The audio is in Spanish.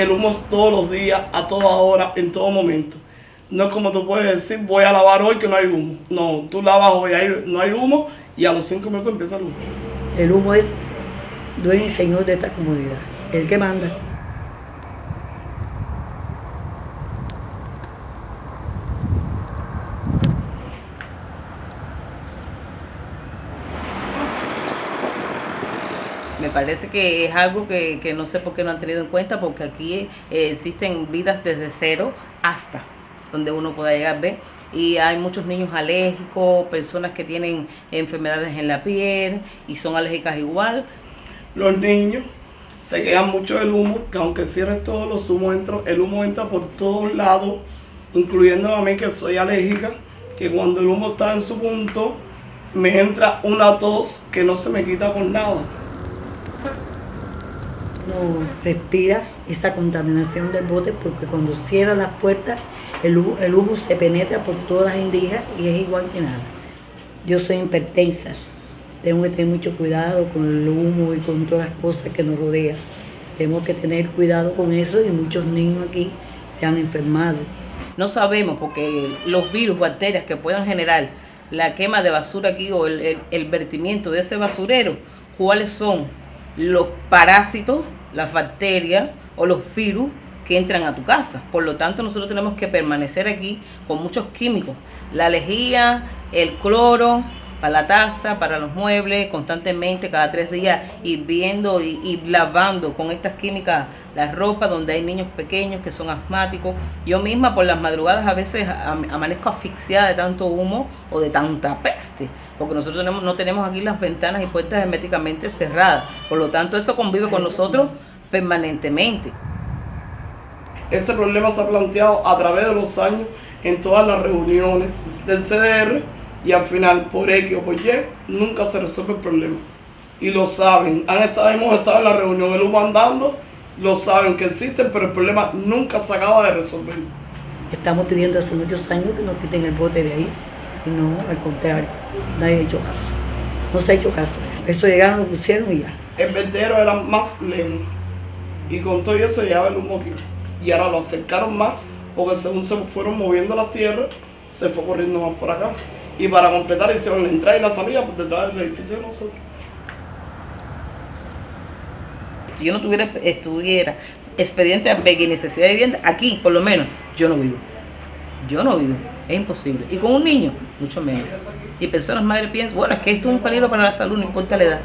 el humo todos los días, a toda hora, en todo momento. No es como tú puedes decir, voy a lavar hoy que no hay humo. No, tú lavas hoy, no hay humo y a los cinco minutos empieza el humo. El humo es dueño y señor de esta comunidad, el que manda. Me parece que es algo que, que no sé por qué no han tenido en cuenta, porque aquí eh, existen vidas desde cero hasta donde uno pueda llegar, ¿ve? Y hay muchos niños alérgicos, personas que tienen enfermedades en la piel y son alérgicas igual. Los niños se quedan mucho del humo, que aunque cierres todos los humos, entra- el humo entra por todos lados, incluyendo a mí que soy alérgica, que cuando el humo está en su punto, me entra una tos que no se me quita con nada. No respira esa contaminación del bote porque cuando cierra las puertas el humo, el humo se penetra por todas las indijas y es igual que nada. Yo soy hipertensa, tengo que tener mucho cuidado con el humo y con todas las cosas que nos rodean. Tenemos que tener cuidado con eso y muchos niños aquí se han enfermado. No sabemos porque los virus, bacterias que puedan generar la quema de basura aquí o el, vertimiento de ese basurero, cuáles son los parásitos, las bacterias o los virus que entran a tu casa. Por lo tanto, nosotros tenemos que permanecer aquí con muchos químicos. La lejía, el cloro, para la taza, para los muebles, constantemente, cada tres días, ir viendo y, y lavando con estas químicas la ropa donde hay niños pequeños que son asmáticos. Yo misma por las madrugadas a veces am- amanezco asfixiada de tanto humo o de tanta peste, porque nosotros no tenemos aquí las ventanas y puertas herméticamente cerradas. Por lo tanto, eso convive con nosotros permanentemente. Ese problema se ha planteado a través de los años en todas las reuniones del CDR y al final, por X o por Y, nunca se resuelve el problema. Y lo saben, Han estado, hemos estado en la reunión, el humo andando, lo saben que existen, pero el problema nunca se acaba de resolver. Estamos pidiendo hace muchos años que nos quiten el bote de ahí y no, al contrario, nadie ha hecho caso. No se ha hecho caso. Eso llegaron, lo pusieron y ya. El vertedero era más lento y con todo eso llegaba el humo aquí. Y ahora lo acercaron más porque según se fueron moviendo las tierras, se fue corriendo más por acá. Y para completar hicieron la entrada y la salida por detrás del edificio de nosotros. Si yo no tuviera, estuviera expediente de necesidad de vivienda, aquí por lo menos, yo no vivo. Yo no vivo, es imposible. Y con un niño, mucho menos. Y personas madres piensan, bueno, es que esto es un peligro para la salud, no importa la edad.